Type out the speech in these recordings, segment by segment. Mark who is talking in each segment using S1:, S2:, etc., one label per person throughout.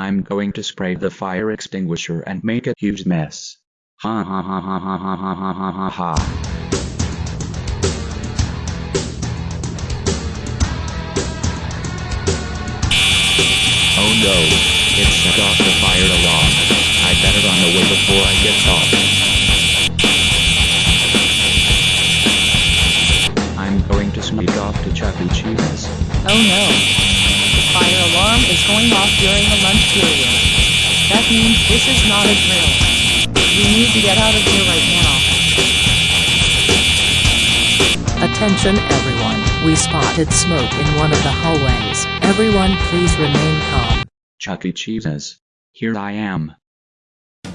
S1: I'm going to spray the fire extinguisher and make a huge mess. Ha ha ha ha ha ha ha ha ha ha ha. Oh no, it set off the fire alarm. I better run away before I get caught. I'm going to sneak off to Chuck E. Cheese.
S2: Oh no. The fire alarm is going off during the lunch period. That means this is not a drill. We need to get out of here right now.
S3: Attention everyone, we spotted smoke in one of the hallways. Everyone please remain calm.
S1: Chuck E. Cheese's. Here I am. Yay.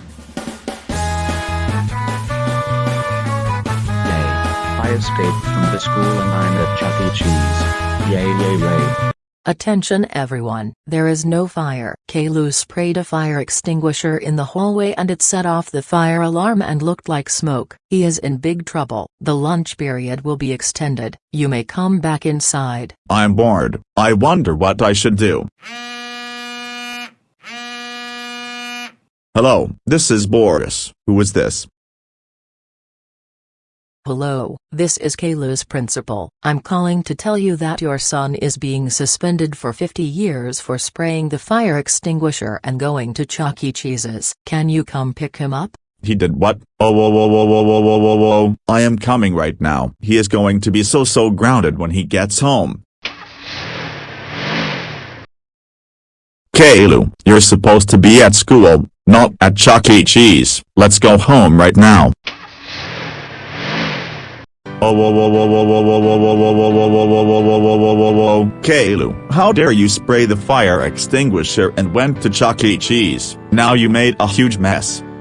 S1: I escaped from the school and I'm at Chuck E. Cheese. Yay yay yay.
S3: Attention everyone, there is no fire. Caillou sprayed a fire extinguisher in the hallway and it set off the fire alarm and looked like smoke. He is in big trouble. The lunch period will be extended. You may come back inside.
S4: I'm bored. I wonder what I should do. Hello, this is Boris. Who is this?
S3: Hello, this is Caillou's principal. I'm calling to tell you that your son is being suspended for 50 years for spraying the fire extinguisher and going to Chuck E. Cheese's. Can you come pick him up?
S4: He did what? Oh, whoa, whoa, whoa, whoa, whoa, whoa, whoa, whoa. I am coming right now. He is going to be so, so grounded when he gets home. Caillou, you're supposed to be at school, not at Chuck E. Cheese. Let's go home right now. Whoa, Caillou, how dare you spray the fire extinguisher and went to Chuck E. Cheese? Now you made a huge mess,